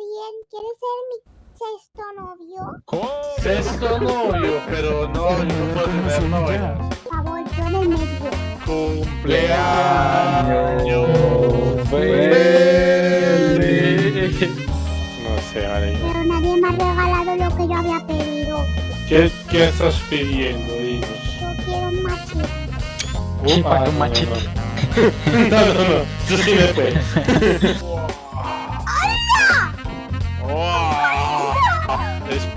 bien, ¿quieres ser mi sexto novio? Sexto novio, pero no, yo no puedo tener novias. Por favor, yo en el medio. Cumpleaños feliz. No sé, vale. Pero nadie me ha regalado lo que yo había pedido. ¿Qué, qué estás pidiendo? Dinos. Yo quiero un machete. Chipa, Ah, un no, machete. No, no, no, no,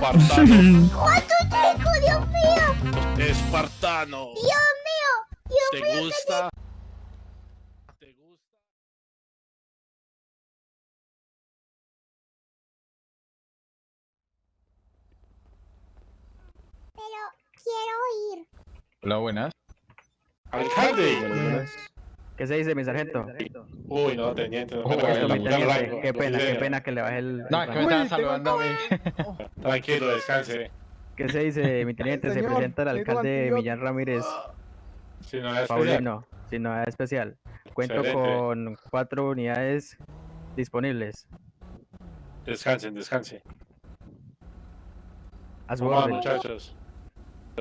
Espartano. ¡Cuánto chico, Dios mío! Espartano. ¡Dios mío! ¡Dios ¿Te mío! gusta? ¿Te gusta? Pero quiero ir. Hola, buenas. Alcalde. ¿Qué se dice, mi sargento? Uy, no, teniente. No mi teniente, rango. qué pena, qué pena que le baje el... No, es que me estaban saludando a mí. Tranquilo, descanse. ¿Qué se dice, mi teniente? Se presenta el alcalde. Millán Ramírez Si no es Paulino, sin novedad especial. Cuento Excelente. con cuatro unidades disponibles. Descansen, descansen. A su Hola, orden. muchachos.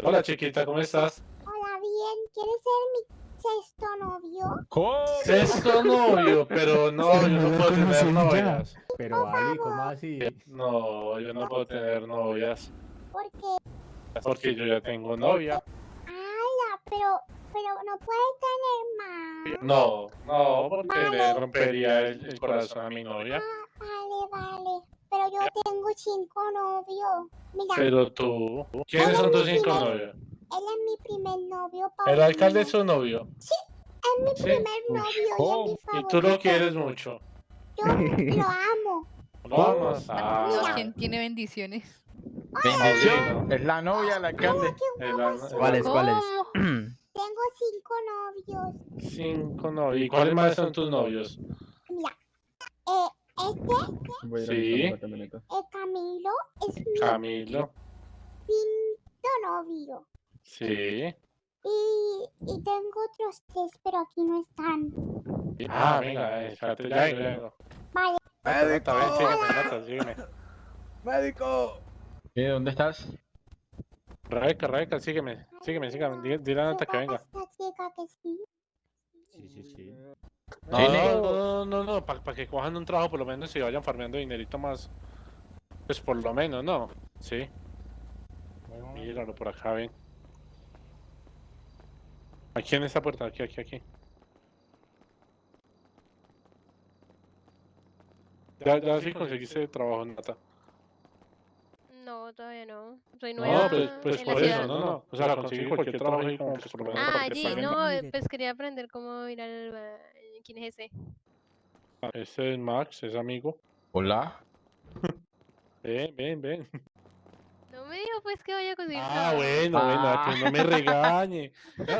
Hola, chiquita, ¿cómo estás? Hola, bien, ¿quieres ser mi sexto novio? Sexto novio, pero no, yo no puedo tener novias. Pero Ali, ¿cómo así? No, yo no puedo tener novias. Porque, Porque yo ya tengo novia. ala, pero, pero no puedes tener más. No, no, porque le rompería el, el corazón a mi novia. Ah, vale, vale. Pero yo tengo cinco novios. Mira, Pero tú, ¿quiénes son tus cinco novios? Él es mi primer novio, El alcalde es su novio. Es mi Sí. primer novio y es mi Y favorito. tú lo quieres mucho. Yo lo amo. Vamos. Ah, ¿Quién tiene bendiciones? Bendición. Es la novia del alcalde. ¿Cuáles, cuáles? Tengo cinco novios. Cinco novios. ¿Y cuáles más son tus novios? Mira, eh, este, Sí. eh, Camilo, es mi Camilo. quinto novio. Sí. Y, y tengo otros tres, pero aquí no están. Ah, venga, eh, espérate, ya vengo, ya. Vale, ven, sígueme. ¡Médico! ¿Y dónde estás? Rebeca, Rebeca, sígueme, sígueme, sígueme. Dile, dile a Nata que venga. Esta chica que sí. Sí, sí, sí. No, no, no, no, no, para que cojan un trabajo por lo menos y vayan farmeando dinerito más. Pues por lo menos, ¿no? Sí. Míralo por acá, ven. Aquí en esta puerta, aquí, aquí, aquí. Ya, ya sí conseguiste trabajo, Nata. No, todavía no. Soy No, nueva pues, pues en la por eso, ciudad. no, no. O sea, conseguí cualquier trabajo y como pues por lo menos Ah, para que allí, paguen. no, eh, pues quería aprender cómo ir al... ba- ¿Quién es ese? Este es Max, es amigo. Hola. Ven, ven, ven. Dijo pues que vaya a conseguir Ah, trabajo. bueno, bueno, Ah. que no me regañe.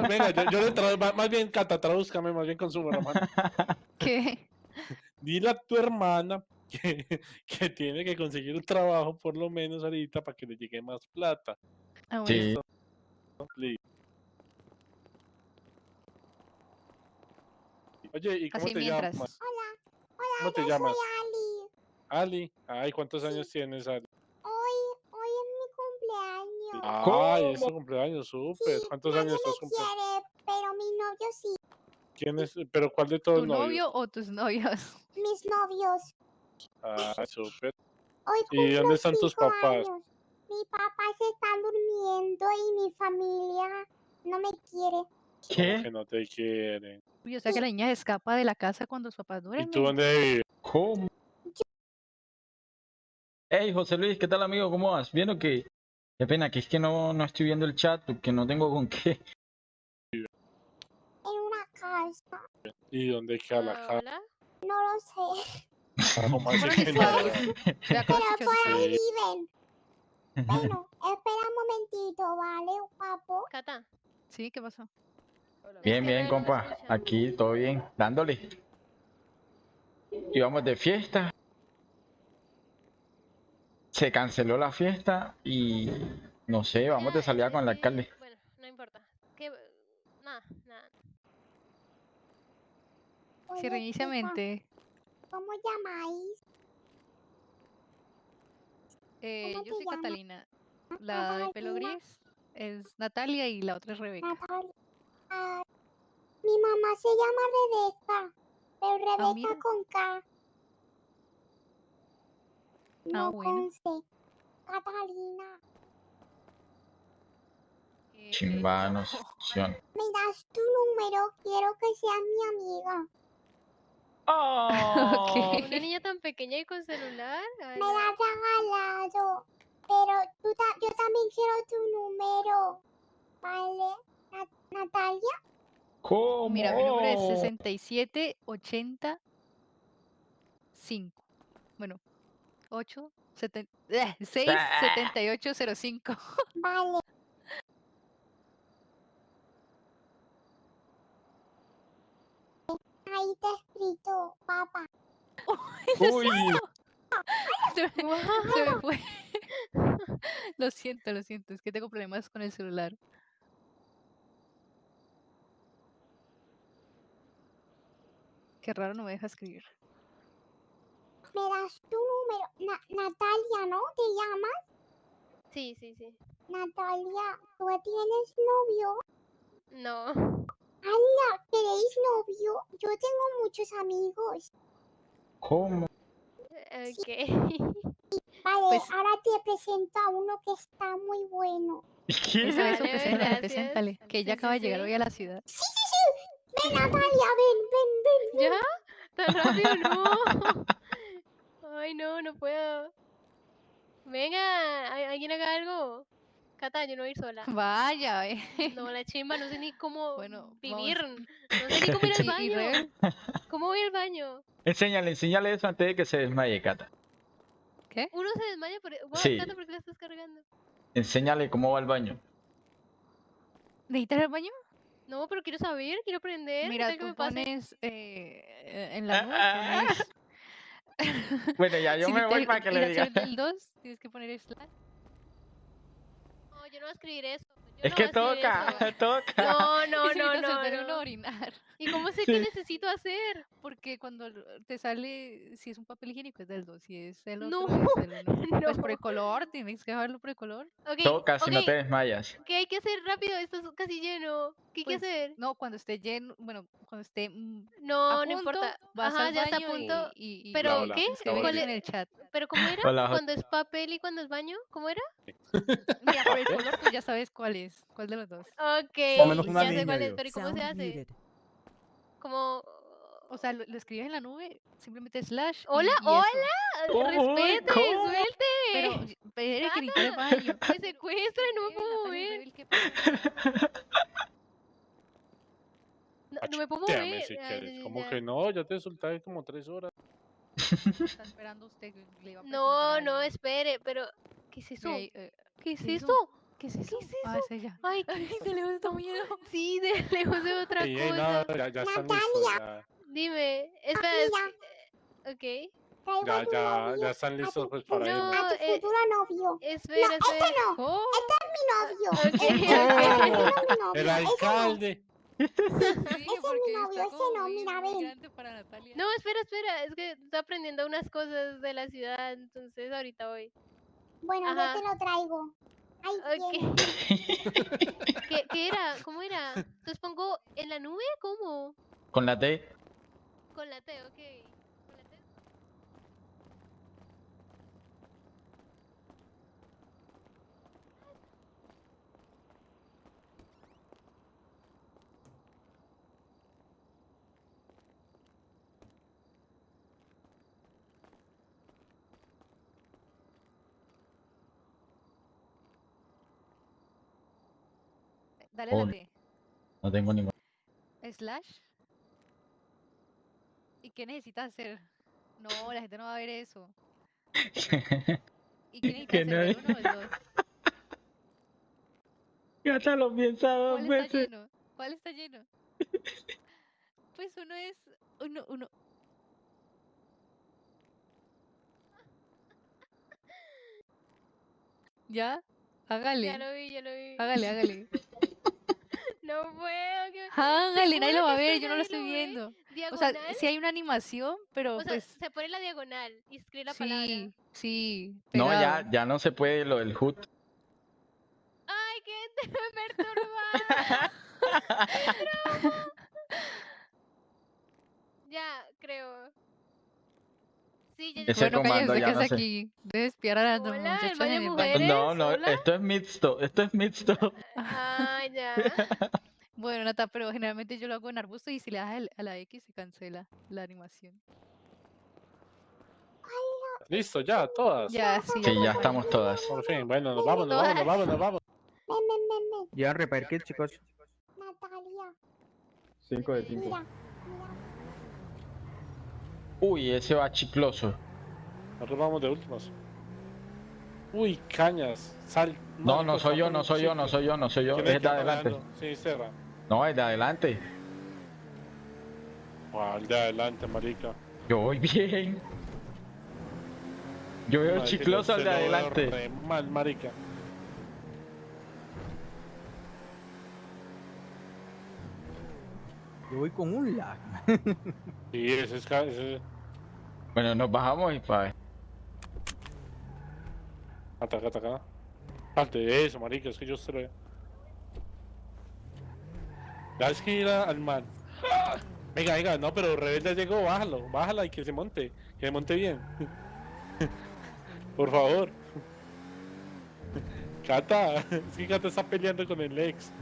Venga, yo, yo le traigo, más bien, Cata, tradúzcame más bien con su hermano. ¿Qué? Dile a tu hermana que, que tiene que conseguir un trabajo por lo menos ahorita para que le llegue más plata. Ah, bueno. Sí. Oye, ¿y cómo Así te mientras. llamas? Hola, ¿Cómo te yo llamas? soy Ali. Ali. Ay, ¿cuántos años tienes, Ali? Hoy, hoy es mi cumpleaños. Ay, es tu cumpleaños, súper. Sí, ¿Cuántos años estás cumpliendo? quiere, pero mi novio sí. ¿Quién es? ¿Pero cuál de todos ¿Tu los novios? novio o tus novios? Mis novios. Ah, súper. ¿Y dónde están tus papás? años. Mi papá se está durmiendo y mi familia no me quiere. ¿Qué? que no te quieren. Uy, o sea que la niña se escapa de la casa cuando sus papás ¿Y duermen. tú dónde vives? ¿Cómo? Hey, José Luis, ¿qué tal, amigo? ¿Cómo vas? ¿Bien o qué? Qué pena, que es que no, no estoy viendo el chat, que no tengo con qué. En una casa. ¿Y dónde queda la Ah, casa? Hola. No lo sé. Acá, Pero por ahí Sí. viven. Bueno, espera un momentito, ¿vale, guapo? Cata. Sí, ¿qué pasó? Bien, bien, compa. Aquí, todo bien, dándole. Íbamos de fiesta. Se canceló la fiesta y no sé, vamos de Ah, salida con el alcalde. Bueno, no importa. ¿Qué? Nada, nada. Reinicia mente. ¿Cómo llamáis? Eh, ¿Cómo yo soy? Catalina. La de pelo gris es Natalia y la otra es Rebeca. Natalia. Ah, mi mamá se llama Rebeca, pero Rebeca Ah, mira. con K. No bueno. con C. Catalina. Chimbanos. ¿Me das tu número? Quiero que seas mi amiga. Oh, Una niña tan pequeña y con celular. Ay, Me la has regalado. Pero tú ta- yo también quiero tu número. ¿Vale? Na- Natalia. ¿Cómo? Mira, mi número es 67805. Bueno, 8, 6, 7805. Vale. Ahí te he escrito, papá. Uy, Se me, se me fue. Lo siento, lo siento. Es que tengo problemas con el celular. Qué raro no me deja escribir. Me das tu número. Na- Natalia, ¿no? ¿Te llamas? Sí, sí, sí. Natalia, ¿tú tienes novio? No. ¡Hala! ¿Queréis novio? Yo tengo muchos amigos. ¿cómo? Ok. Vale, Pues- ahora te presento a uno que está muy bueno. ¿Qué? Eso, eso, Vale, preséntale, gracias. preséntale. Que ella Sí, acaba sí, de llegar sí. hoy a la ciudad. Sí, sí, sí. Ven, Natalia, ven, ven, ven. ven. ¿Ya? ¿Tan rápido? No. Ay, no, no puedo. Venga, ¿al- ¿alguien haga algo? Cata, yo no voy a ir sola. Vaya, eh. No, la chimba, no sé ni cómo Bueno, vamos. vivir. No sé ni cómo ir al baño. ¿Cómo voy al baño? Enséñale, enséñale eso antes de que se desmaye, Cata. e, Uno se desmaya por... Guau, Sí. Cata, ¿por qué la estás cargando? Enséñale cómo va el baño. ¿Necesitas el baño? No, pero quiero saber, quiero aprender. ¿qué Mira, tú me pones eh, en la nube, Ah, pones... Bueno, ya yo si me voy te- para que le diga. del 2, tienes que poner slash. No, yo no voy a escribir eso. yo Es no que toca, eso. toca. No, no, no, no, no. orinar. ¿Y cómo sé Sí. qué necesito hacer? Porque cuando lo- te sale, si es un papel higiénico es del 2, si es el No, otro es del 1. Pues por no. el color, tienes que dejarlo por el color. Ok, Toca si no ok, te desmayas. ¿Qué hay que hacer rápido? Esto es casi lleno. ¿Qué hay que Pues, hacer? No, cuando esté lleno, bueno, cuando esté mm, No, a no punto, importa. vas Ajá, al ya está a baño y- punto. y, y- Pero, hola, ¿qué? ¿Cuál en el chat. ¿Pero cómo era? Hola. ¿Cuando es papel y cuando es baño? ¿Cómo era? Mira, por el color tú ya sabes cuál es, cuál de los dos. Ok, ya sé cuál es, pero ¿y cómo se hace? Como... O sea, lo, lo escribes en la nube, simplemente slash. Hola, y eso. hola, respete, ¿cómo? suelte. Pero, pero que el baño. Me secuestra y no me puedo mover. ¿qué? No, no me puedo mover. si Ay, Como ya. que no, ya te solté como tres horas. Está esperando usted. le iba a No, no, espere, pero... ¿Qué es eso? Ahí, eh, ¿Qué es ¿qué es eso? ¿Qué es eso? es Ah, es ella. Ay, de lejos da miedo. sí, de lejos de otra eh, cosa. no, ya, ya están listos. Ya, Dime, espera, es que- ok. ya, ya, ya están listos pues para No, irnos. A tu eh, futuro novio. Espera, no, espera. este no. Oh, no es mi novio. El ese no. alcalde. sí, dije, ese es mi está novio, ese no, mira, ven. No, espera, espera, es que estoy aprendiendo unas cosas de la ciudad, entonces ahorita voy. Bueno, Ajá. yo te lo traigo. Ok. ¿Qué, ¿Qué era? ¿Cómo era? Entonces pongo en la nube, ¿cómo? Con la T. Con la T, ok. Dale a la Hola. T. No tengo ningún. Slash. ¿Y qué necesitas hacer? No, la gente no va a ver eso. ¿Y qué Que necesitas no hacer? ¿El es- uno o el dos? Gata lo piensa dos ¿Cuál está veces. lleno? ¿Cuál está lleno? Pues uno es uno, uno. ¿Ya? Hágale. Ya lo vi, ya lo vi. Hágale, hágale. No puedo. que- Hágale, nadie ¿Seguro lo va a ver, yo no lo estoy viendo. O Diagonal. sea, sí hay una animación, pero O sea, pues se pone la diagonal y escribe la palabra. sí. Sí, No, ya, ya no se puede lo del HUD. Ay, qué perturbada. No. Ya, creo. Sí, ya, ya. Ese Bueno, comando ya que no es sé. aquí. Debe espiar a las Hola, el muchachas baño en de el mujeres. No, no, hola. esto es mixto, esto es mixto. Ah, ya. Bueno, Nata, pero generalmente yo lo hago en arbusto y si le das el- a la X se cancela la animación. Listo, ya, todas. Ya, sí, Sí, ya estamos todas. Por fin, bueno, nos vamos, nos vamos, nos vamos, nos vamos. Ven, ven, ven, ven. Llevan repair kit, chicos. Natalia, 5 de mira, mira. Uy, ese va chicloso. Nosotros vamos de últimos. Uy, cañas. Sal. No, no soy yo, no soy yo, no soy yo, no soy yo. ¿Quién Es de adelante. Sí, Serra. No, es de adelante. ¿Cuál de adelante, marica? Yo voy bien. Yo veo chicloso al de adelante. mal, marica. Yo voy con un lag. Sí, ese es. Bueno, nos bajamos y pa. Ataca, ataca. Salte eso, marica, es que yo se lo veo. Ya es que ir a- al man. Venga, venga, no, pero Rebelde llegó, bájalo, bájala y que se monte, que se monte bien. Por favor. Cata, es que Cata está peleando con el ex.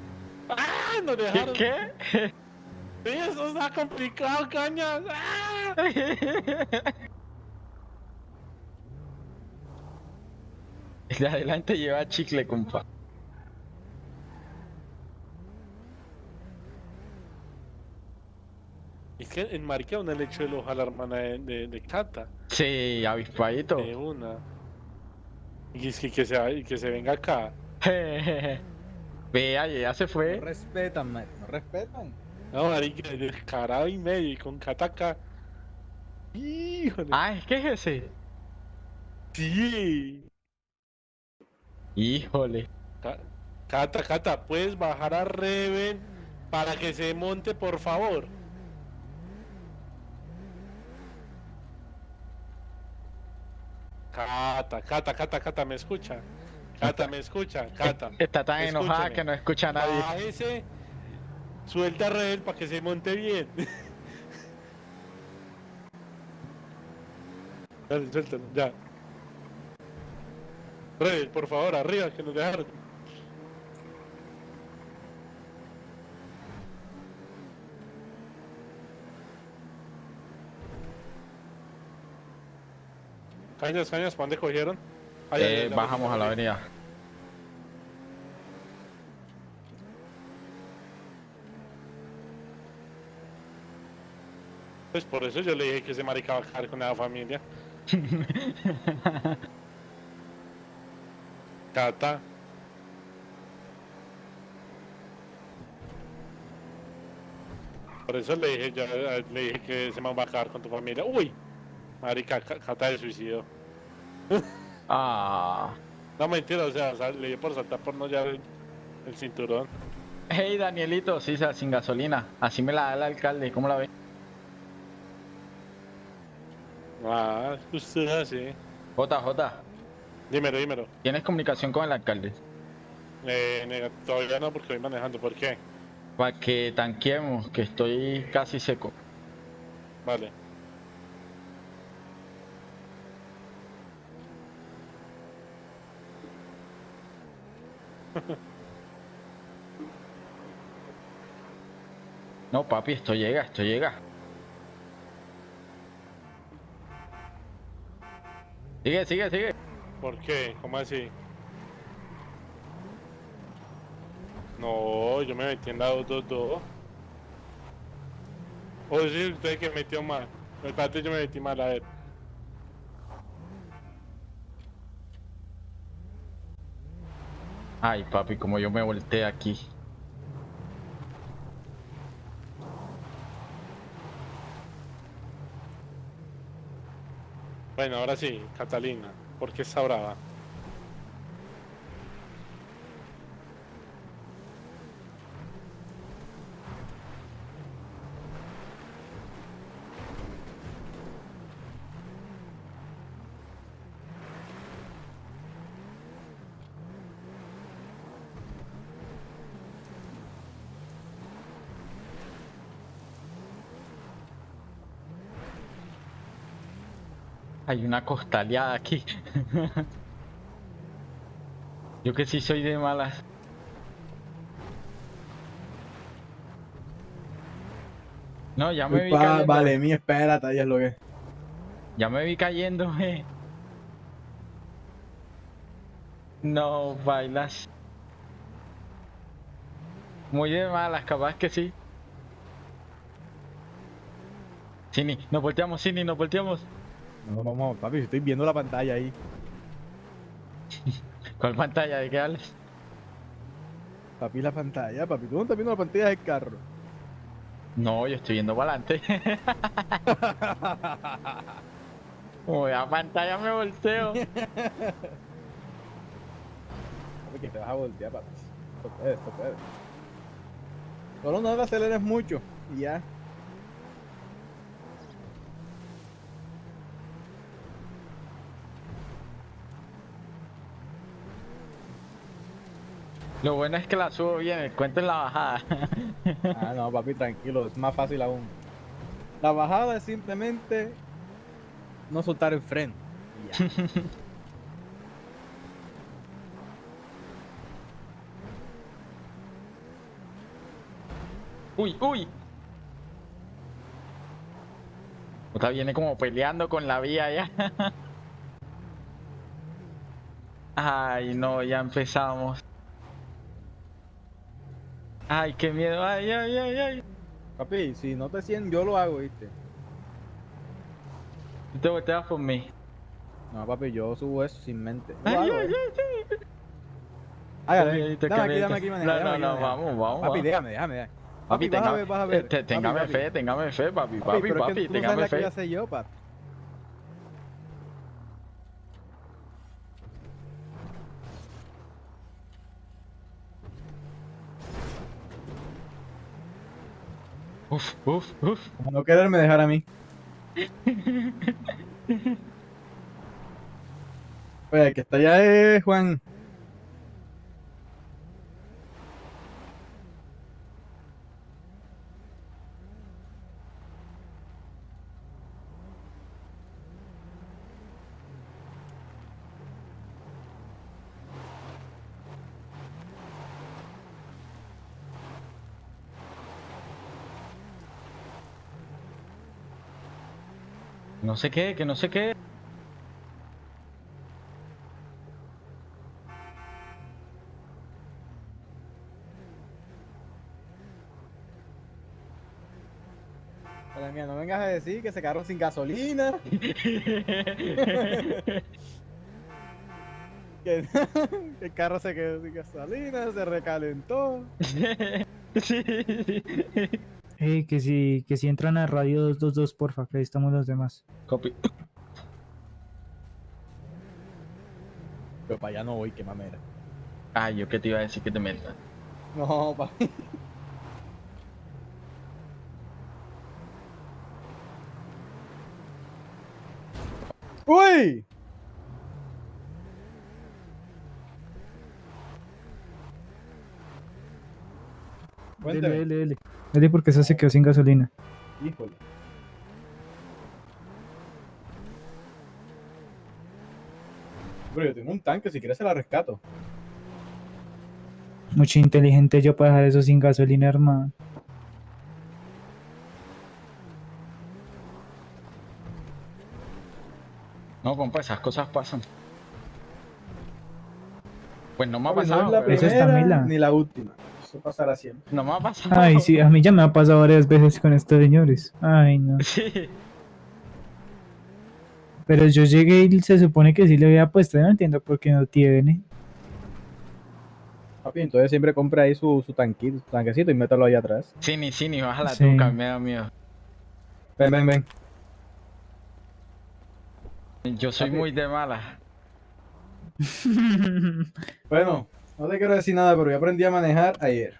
¡Ah! Nos ¿Qué? dejaron. ¿Qué? Sí, eso está complicado, cañas. ¡Ah! El de adelante lleva chicle, compa. Es que en Marica una le echó el ojo a la hermana de, de, de Cata. Sí, avispadito. De una. Y es que, que, se, que se venga acá. Vea, ya se No fue. respetan, man. No respetan. No, marica, descarado y medio y con Kataka. Híjole. Ah, es que es ese. Sí. Híjole. Ca- Cata, Cata, puedes bajar a Reven para que se monte, por favor. Cata, Cata, Cata, Cata, me escucha. Cata, me escucha, Cata. Está tan enojada Escúchame. que no escucha a nadie. Bájese, suelta a Reven para que se monte bien. Dale, suéltalo, ya. Reven, por favor, arriba, que nos dejaron. Cañas, cañas, ¿para dónde cogieron? Eh, bajamos a la avenida. Pues por eso yo le dije que ese marica va a caer con la familia. Cata. Por eso le dije, eh, le dije que ese man va a caer con tu familia. Uy, marica, Ca- Cata de suicidio. Ah. No mentira, o sea, le dio por saltar por no llevar el, el cinturón. Hey, Danielito, sí, sin gasolina. Así me la da el alcalde, ¿cómo la ve? Ah, usted así. JJ, Dímelo, dímelo. ¿tienes comunicación con el alcalde? Eh, todavía no porque voy manejando. ¿Por qué? Para que tanqueemos, que estoy casi seco. Vale. No, papi, esto llega, esto llega. Sigue, sigue, sigue. ¿Por qué? ¿Cómo así? No, yo me metí en la 222. O sí, usted que metió mal. Espérate, yo me metí mal, a ver. Ay, papi, como yo me volteé aquí. Bueno, ahora sí, Catalina. ¿Por qué está brava? Hay una costaleada aquí. Yo que sí soy de malas. No, ya me vi cayendo. vale, mi espérate, ahí es lo que. Ya me vi cayendo, eh. No, bailas. Muy de malas, capaz que sí. Cini, nos volteamos, Cini, nos volteamos. No, vamos, papi, estoy viendo la pantalla ahí. ¿Cuál pantalla? ¿De qué hablas? Papi, la pantalla, papi. Tú no estás viendo la pantalla del carro. No, yo estoy viendo para adelante. Como vea pantalla me volteo. Papi, que te vas a voltear, papi. Esto puede, esto puede. Solo no le aceleres mucho y ya. Lo bueno es que la subo bien, el cuento es la bajada. Ah, no, papi, tranquilo, es más fácil aún. La bajada es simplemente no soltar el freno. ya. Uy, uy. Otra viene como peleando con la vía ya. Ay, no, ya empezamos. Ay, qué miedo. Ay, ay, ay, ay. Papi, si no te sienten, yo lo hago, ¿viste? Tú te volteas por mí. No, papi, yo subo eso sin mente. Ay, hago, ay, ¿eh? ay, ay, te dame aquí, dame aquí, maneja, No, no, no, vamos, vamos. Papi, déjame, déjame, déjame. Papi, Papi, vas a tenga- ver, vas a ver. te- Papi, téngame papi. fe, téngame fe, papi, Papi, papi, papi, no sabes téngame la que fe. ya sé yo, papi. Uf, uf, uf. Como no quererme dejar a mí. Oye, que está allá es Juan. No sé qué, que no sé qué. Madre mía, no vengas a decir que se quedaron sin gasolina. Que, que el carro se quedó sin gasolina, se recalentó. sí. Ey, que si, que si entran a Radio 222, porfa, que ahí estamos los demás. Copy. Pero para allá no voy, qué mamera. Ay, yo qué te iba a decir que te metas. No, papi. ¡Uy! Dele, Cuénteme. dele, Dele porque esa se quedó sin gasolina. Híjole. Pero yo tengo un tanque, si quieres se la rescato. Mucho inteligente yo para dejar eso sin gasolina, hermano. No, compa, esas cosas pasan. Pues no me ha no pasado. es la Eso primera ni la última. Eso pasará siempre. No me ha pasado. Ay, sí, a mí ya me ha pasado varias veces con estos señores. Ay, no. Sí. Pero yo llegué y se supone que sí le había puesto. yo No entiendo por qué no tiene. Papi, entonces siempre compra ahí su, su tanquito, su tanquecito y métalo ahí atrás. Sí, ni sí, ni baja la Sí. tuca, me da miedo. Ven, ven, ven. Yo soy Papi. muy de mala. Bueno, no te quiero decir nada, pero yo aprendí a manejar ayer.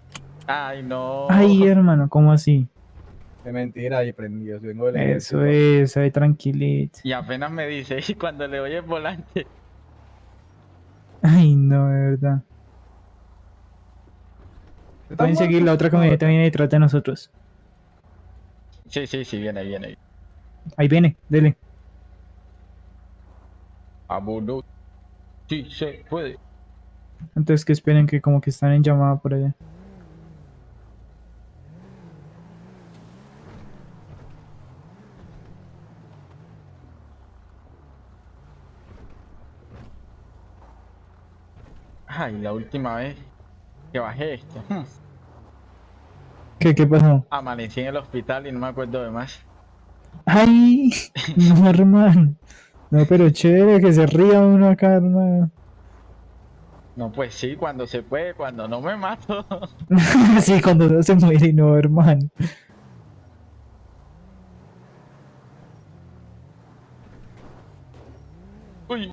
Ay, no. Ay, hermano, ¿cómo así? Es mentira, y aprendí. Yo vengo del Eso es, ahí tranquilito. Y apenas me dice, y cuando le doy el volante. Ay, no, de verdad. ¿Estás Pueden seguir, la otra camioneta viene detrás de nosotros. Sí, sí, sí, viene, viene. Ahí viene, dele. Abuelo. Sí, se puede. Entonces que esperen que como que están en llamada por allá. Ay, la última vez que bajé esto. hmm, ¿Qué, qué pasó? Amanecí en el hospital y no me acuerdo de más. ¡Ay! No, hermano. No, pero chévere que se ría uno acá, hermano. No, pues sí, cuando se puede, cuando no me mato. sí, cuando uno se muere no, hermano. Uy,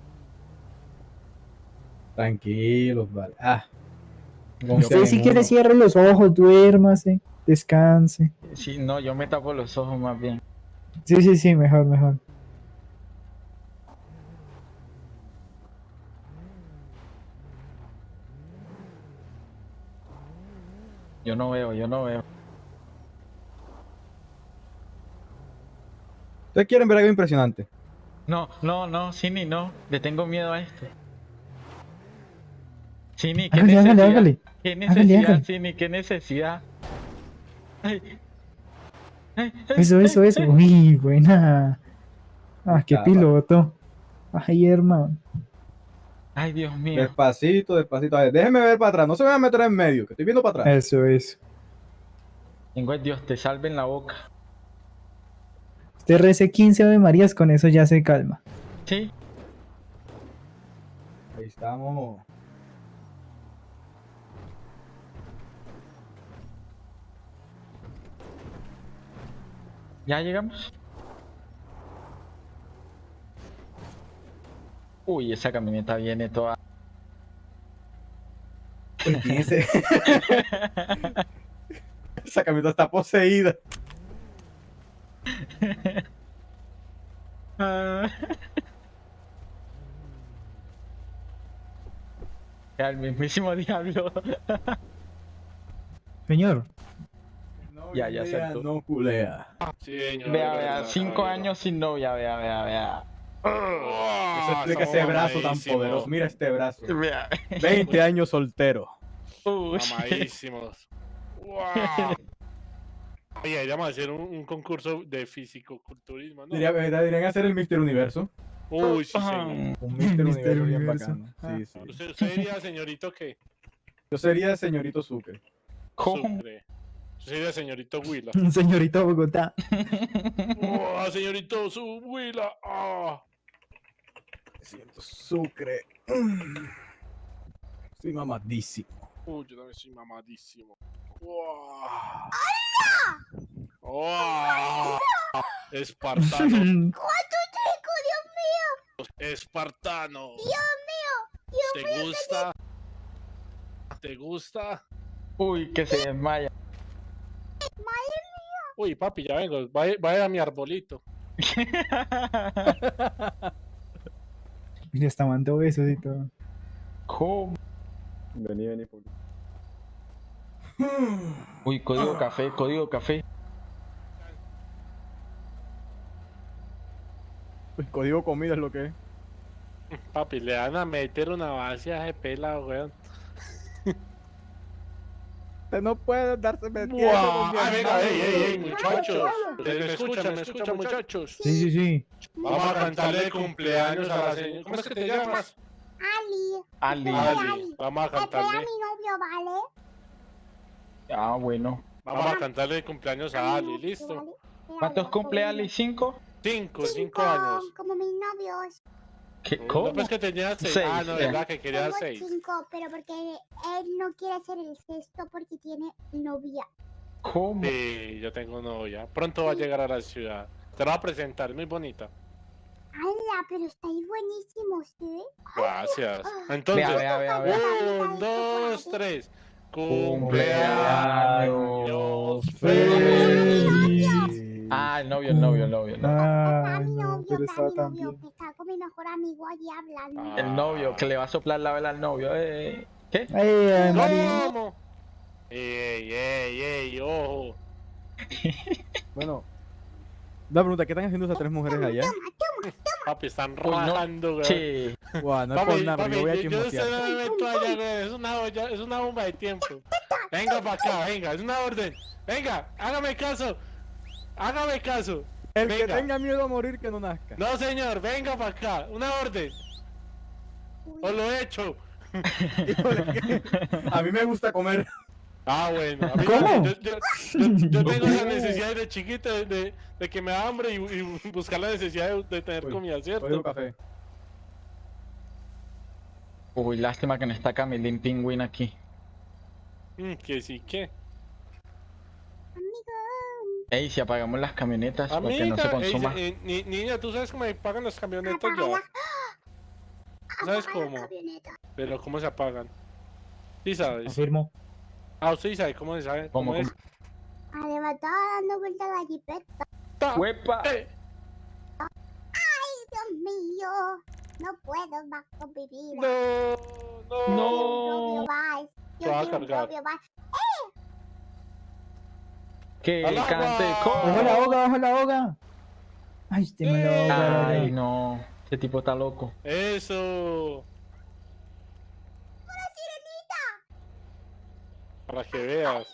Tranquilos, vale. Ah. Usted si quiere cierre los ojos, duérmase, descanse. sí, no, yo me tapo los ojos más bien. Sí, sí, sí, mejor, mejor. Yo no veo, yo no veo. ¿Ustedes quieren ver algo impresionante? No, no, no, Cini, no. Le tengo miedo a esto. Cini, ¿qué Hágale, necesidad? hágale. ¿Qué necesidad, hágale. Cini? ¿Qué necesidad? Ay. Ay, ay, Eso, eso, eso. Uy, buena. Ah, qué piloto. Ay, hermano. Ay, Dios mío. Despacito, despacito. A ver, déjenme ver para atrás. No se me van a meter en medio, que estoy viendo para atrás. Eso, eso. Tengo el Dios, te salve en la boca. Usted rece 15 Ave Marías, con eso ya se calma. Sí, Ahí estamos. ya llegamos. Uy, esa camioneta viene toda. Uy, ¿quién es ese? Esa camioneta está poseída. Ah. El mismísimo diablo. Señor, Ya, ya saltó. No culea. Sí, señor, Vea, vea, cinco años sin novia, vea, vea, vea. Eso explica ese brazo tan poderoso. Mira este brazo. Vea. 20 años soltero. Uy. Mamadísimos. ¡Wow! Oye, deberíamos hacer un, un concurso de físico-culturismo, ¿no? Diría, ¿verdad? Deberían hacer el Mister Universo. Uy, sí, señor. Un Mister Mister Universo bien bacano. Sí, sí. ¿Usted, usted diría, señorito, qué? Yo sería señorito Sucre. ¿Cómo? Sucre. Yo sería señorito Huila. señorito Bogotá. ¡Oh, señorito su Huila! ¡Ah! Siento Sucre. Estoy mamadísimo. Uy, yo también soy mamadísimo. ¡Wow! ¡Oh! Espartano. ¿Cuánto trigo, Dios mío? Espartano. Dios mío. Dios ¿Te mío, gusta? ¿Te gusta? Uy, que se desmaya. Uy, papi, ya vengo. Vaya, vaya a mi arbolito. Mira, está mandando besos y todo. ¿Cómo? Vení, vení, Uy, código café, código café. El código comida es lo que es. Papi, le van a meter una base a ese pelado, weón. Usted no puede darse metiendo ¡Wow! con mi venga, hermano. ey, ey, ey, muchachos. ¿Me escuchan, me escuchan, muchachos? Sí, sí, sí. Vamos a cantarle el cumpleaños a la señora. ¿Cómo es que te llamas? Ali. Ali. Ali. Vamos a Espera a cantarle. mi novio, ¿vale? Ah, bueno. Vamos a cantarle el cumpleaños a Ali, ¿listo? ¿Cuántos cumple Ali? ¿Cinco? Cinco, cinco Cinco, años. Como mis novios. ¿Qué? No, ¿Cómo? pues que tenía seis. Seis, Ah, no, ya. verdad que quería Tengo seis. cinco, pero porque él no quiere hacer el sexto porque tiene novia. ¿Cómo? Sí, yo tengo novia. Pronto va a llegar a la ciudad. Te la voy a presentar, es muy bonita. ¡Hala! Pero estáis buenísimos, ¿sí? Gracias. Entonces, vea, vea, vea. un, dos, tres. Cumpleaños Cumpleaños feliz. Ah, el novio, el novio, el novio. el novio. Está Ah, mi no, novio, pero está estaba mi tan novio, bien. que está con mi mejor amigo allí hablando. Ah. El novio, que le va a soplar la vela al novio. Eh. ¿Qué? María. ¿Cómo? Ey, ey, ey, ojo. Bueno. Una pregunta, ¿qué están haciendo esas tres mujeres allá? Toma, toma, Papi, están no. rajando, güey. Sí. Guau, no es por nada, yo voy a yo, yo chismosear. no me meto allá, güey. Es una, olla- es una bomba de tiempo. Venga para acá, venga, es una orden. Venga, hágame caso. Hágame caso. El que tenga miedo a morir que no nazca. No, señor, venga para acá. Una orden. O lo he hecho. A mí me gusta comer. Ah, bueno. A mí ¿Cómo? Yo, yo, yo- yo tengo esa necesidad de chiquito de, de, de que me da hambre y, y buscar la necesidad de, de tener Uy, comida, ¿cierto? café. Uy, lástima que no está Camilín Pingüín aquí. Mm, que sí, que. Ey, si apagamos las camionetas para que no se Amiga, ey, consuma. eh, ni- niña, tú sabes cómo me pagan las camionetas Apaga la- ya. ¿Sabes cómo? Pero ¿cómo se apagan? Sí sabes. Afirmo. Ah, usted sí sabe cómo se sabe. ¿Cómo, ¿Cómo, es? Arrebatada dando vuelta a la jipeta. Ta- ¡Huepa! eh, Dios mío. No puedo más con mi vida. No, no. No. Yo quiero un propio Yo quiero un propio bar. Que ¡Al agua! cante ¡Bajo la hoga, bajo la hoga! Ay, este me lo Eh. ahoga, Ay, no. Ese tipo está loco. Eso. Para que veas.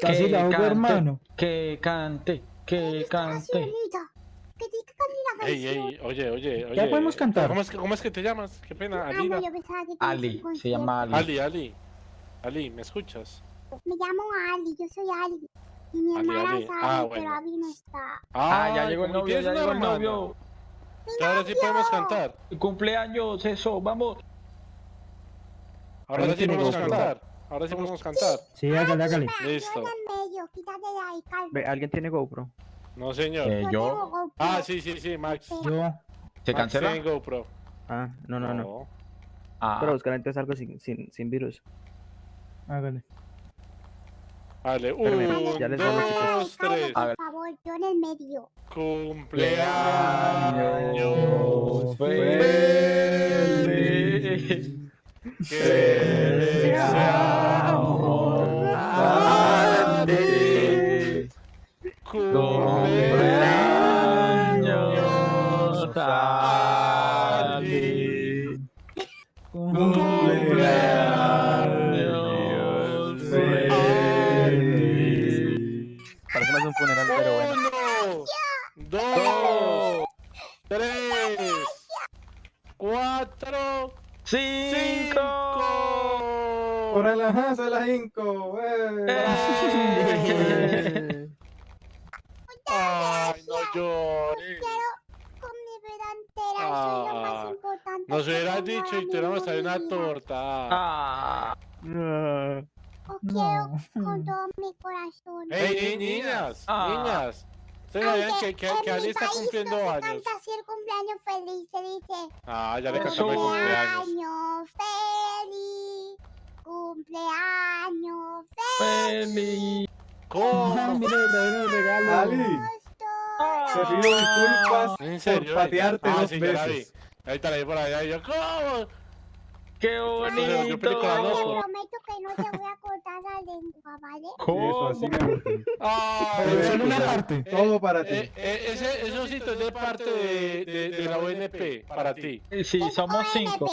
Casi la cante, hermano. Que cante, que La cante. sirenita. Que te cante la Ey, canción. ey, oye, oye, oye. Ya podemos cantar. ¿Cómo es que, cómo es que te llamas? Qué pena, Ah, Alina. Ali, un se llama Ali. Ali, Ali. Ali, ¿me escuchas? Me llamo Ali, yo soy Ali. Y mi Ali, hermana es Ah, bueno. pero Abby no está. Ah, ya Ay, llegó el ¿cómo novio, ya llegó el novio. Ahora sí podemos cantar. Cumpleaños, eso, vamos. Ahora sí podemos cantar. Ahora sí podemos cantar. Sí, hágale, hágale. Listo. Ve, ¿Alguien tiene GoPro? No, señor. Eh, Yo. Ah, sí, sí, sí, Max. Yo. ¿Se Max cancela? tiene GoPro. Ah, no, no, no. No. Ah, Pero buscar entonces algo sin, sin, sin virus. Hágale. Vale, un, ya les doy los chicos. dos, tres. A ver. Por favor, yo en el medio. Cumpleaños feliz. que deseamos que, que, en que Ali está cumpliendo no se años. canta así el cumpleaños feliz, se dice Ah, ya le cantamos el cumpleaños. cumpleaños feliz, cumpleaños feliz. Ah, ¿Cómo? mira, le trajeron el regalo. Ali, feliz. te pido disculpas ¿En serio? por patearte ah, dos sí, veces. Ahorita la vi por allá y yo, ¿cómo? ¡Qué película Te bonito! prometo que no te voy a cortar la lengua, ¿vale? ¿Cómo? solo una parte. eh, Todo para ti. eh, eh, ese, eso sí es de parte de, de, de la ONP, para ti. Sí, somos cinco.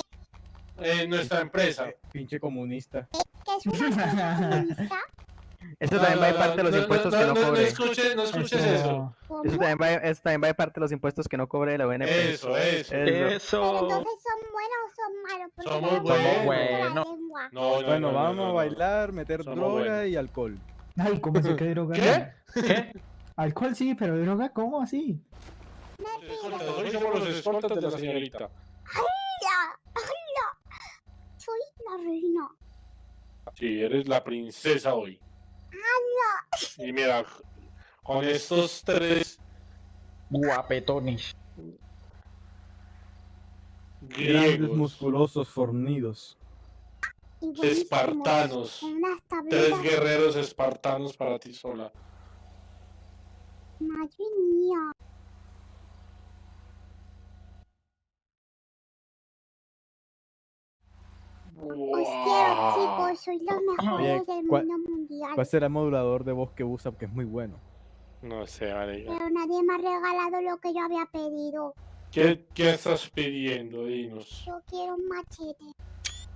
Eh, nuestra empresa. Pinche comunista. Que es una comunista. Esto también va de parte de los impuestos que no No cobre. escuches, no escuches Eso. eso. Eso también, va, eso también va de parte de los impuestos que no cobre la ONP. Eso, eso. Eso. Eso. entonces son buenos o son malos. Porque Somos no buenos. No, no, Bueno, no, no, vamos no, a no. bailar, meter droga buenos. y alcohol. Ay, ¿cómo se que droga? ¿Qué? ¿Qué? Alcohol sí, pero droga, ¿cómo así? Hoy somos los escoltas de la señorita. ¡Hala! ¡Hala! Soy la reina. Sí, eres la princesa hoy. Y mira, con estos tres Guapetones. Grandes, griegos, musculosos, fornidos. Espartanos, tres guerreros espartanos para ti sola. Madre mía. Os quiero, chicos. Los mejores del ¿cuál- mundo mundial. ¿Cuál será el modulador de voz que usa? Porque es muy bueno. No sé, marica. Pero nadie me ha regalado lo que yo había pedido. ¿Qué, qué estás pidiendo? Dinos. Yo quiero un machete.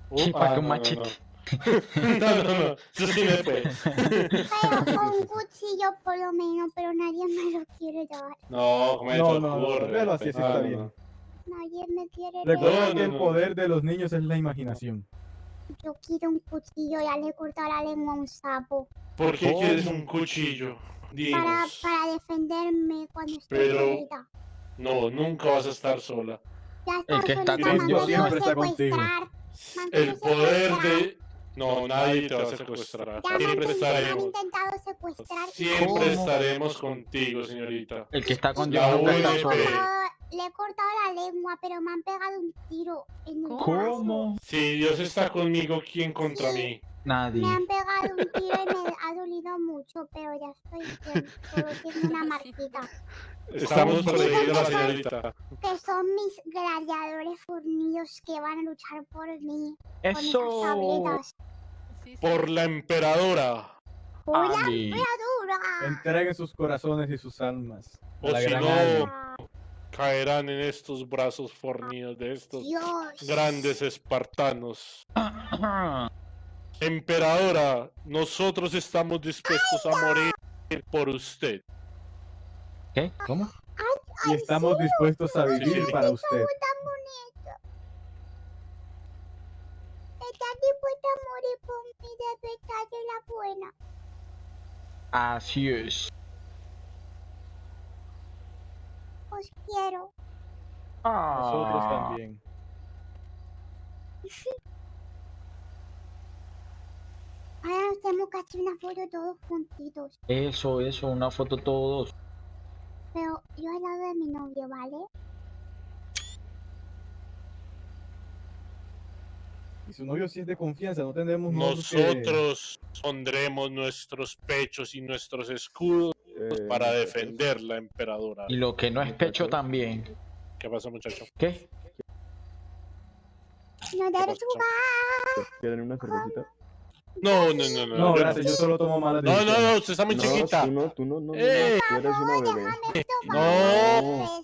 Uh, ¿Para qué ah, un no, no, machete? No, no, no. no. Eso sí me fue. Pero con un cuchillo por lo menos, pero nadie me lo quiere dar. No, ¿cómo No, no, no, ocurre? déjalo así, así Ah, está no, bien. No. Nadie me quiere Recuerda. No, que el poder de los niños es la imaginación. Yo quiero un cuchillo, ya le he cortado la lengua a un sapo. ¿Por qué quieres un cuchillo? Para, Dinos. para defenderme cuando estoy Pero- solita. No, nunca vas a estar sola. Ya El que está contigo siempre está contigo. El poder de... No, nadie te va a secuestrar. Ya me han, Siempre estaremos. intentado secuestrar. Siempre ¿Cómo? estaremos contigo, señorita. El que está con La Dios nunca está UNP. Le he cortado la lengua, pero me han pegado un tiro en el brazo. ¿Cómo? Si Dios está conmigo, ¿quién contra mí? Nadie. Me han pegado un tiro y me ha dolido mucho, pero ya estoy bien. Solo tengo una marquita. Estamos protegidos la señorita. Que son mis gladiadores fornidos que van a luchar por mí con Eso. Sí, sí. Por la emperadora. ¡Hola, Ali. dura! Entreguen sus corazones y sus almas. O la si gran no. Caerán en estos brazos fornidos de estos Dios. grandes espartanos. Emperadora, nosotros estamos dispuestos a morir por usted. ¿Qué? ¿Cómo? Y estamos dispuestos a vivir sí. para usted. Estás dispuesta a morir por verdad de la buena. Así es. Os quiero. Nosotros Ah. también. Ahora una foto todos juntitos. Eso, eso, una foto todos. Pero yo al lado de mi novio, ¿vale? Y su novio sí es de confianza, no tendremos nosotros que- Nosotros pondremos nuestros pechos y nuestros escudos para defender la emperadora. Y lo que no es pecho también. ¿Qué pasa, muchacho? ¿Qué? No ¿Qué debes pasó? jugar. ¿Quieren una cervecita? No, no, no, no. No, gracias, yo solo tomo malas No, no, no, usted está muy no, chiquita. tú no, tú no, no, no, ¡Eh! tú eres una bebé. No.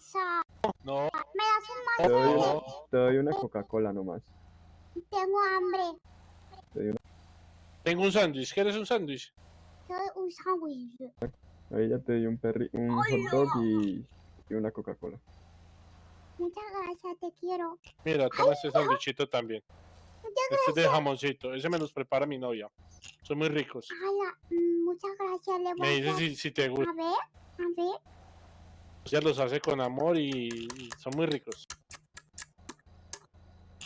No, Me das un Te doy, no. te doy una Coca-Cola nomás. Tengo hambre. Tengo un sándwich. ¿Quieres un sándwich? Un sándwich. Ahí ya te di un, perri un hot dog y, y una Coca-Cola. Muchas gracias, te quiero. Mira, toma este sándwichito también. Este es de jamoncito. Ese me los prepara mi novia. Son muy ricos. Ala, mm, muchas gracias. Le voy Me a dar- si, si te gustan. A ver, a ver. Ella los hace con amor y, y son muy ricos.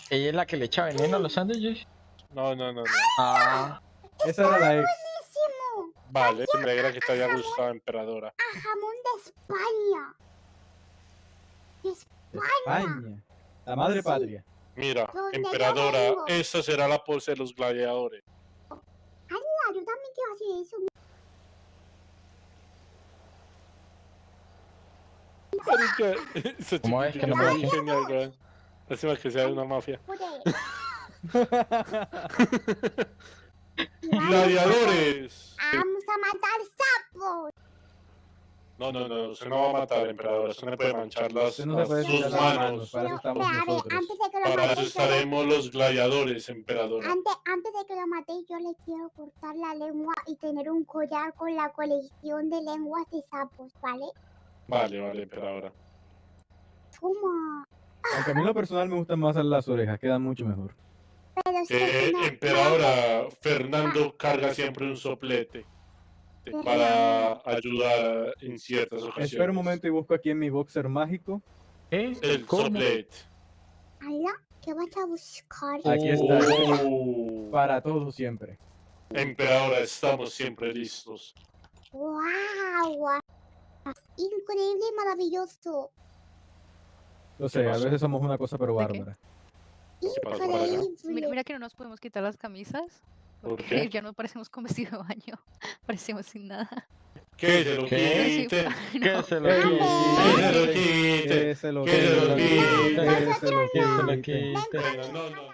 ¿Ella es la que le echa veneno a los sándwiches? No, no, no, no. Ah. Esa era la ex. Buenísimo. Vale, me alegra que te haya gustado, emperadora. A jamón de España. De España. España. La madre Sí. patria. Mira, ¿Dónde yo emperadora, esta será la pose de los gladiadores. Ala, yo también quiero hacer eso. Marica, esa ¿Cómo es que no genial, weón. Lástima que sea de una mafia. ¡Gladiadores! Vamos a matar sapos. No, no, no, usted no va a matar al emperador, usted no puede manchar las, no puede sus manos. Para eso Pero, estamos pero, a ver, nosotros. antes de que lo Para eso matéis, yo le- estaremos los gladiadores, emperadora. Antes, antes de que lo matéis, yo le quiero cortar la lengua y tener un collar con la colección de lenguas de sapos, ¿vale? Vale, vale, emperadora. Toma. Aunque a mí en lo personal me gustan más las orejas, quedan mucho mejor. Pero si Eh, no- emperadora, Fernando carga siempre un soplete para ayudar en ciertas ocasiones. Espera un momento y busco aquí en mi boxer mágico. ¿Eh? El soplete. Ala, ¿qué vas a buscar? Aquí está. Oh. Para todos siempre. Emperadora, estamos siempre listos. ¡Wow! Increíble y maravilloso. Lo sé, a veces somos una cosa pero bárbara. ¿Qué pasó por allá? Mira, Increíble. mira que no nos podemos quitar las camisas. ¿Por qué? ya no parecemos con vestido de baño. Parecemos sin nada. Que se lo ¿Qué? quite. ¿Qué se lo quite? Que se lo quite. Que se lo Que se lo quite. quite. Que se lo Que se lo quite.